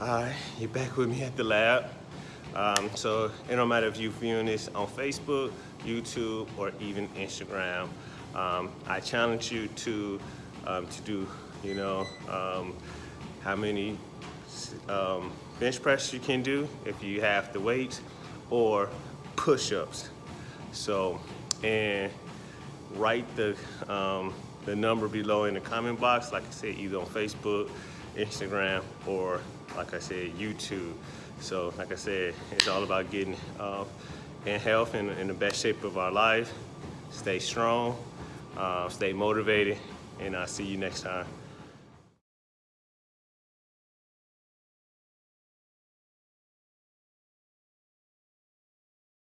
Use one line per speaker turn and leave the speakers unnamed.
Alright, you're back with me at the lab. Um, so it don't matter if you're viewing this on Facebook, YouTube, or even Instagram. Um, I challenge you to um, to do, you know, um, how many um, bench press you can do if you have the weight, or push-ups. So, and write the um, the number below in the comment box, like I said, either on Facebook, Instagram, or like I said, YouTube. So, like I said, it's all about getting uh, in health and in the best shape of our life. Stay strong, uh, stay motivated, and I'll see you next time.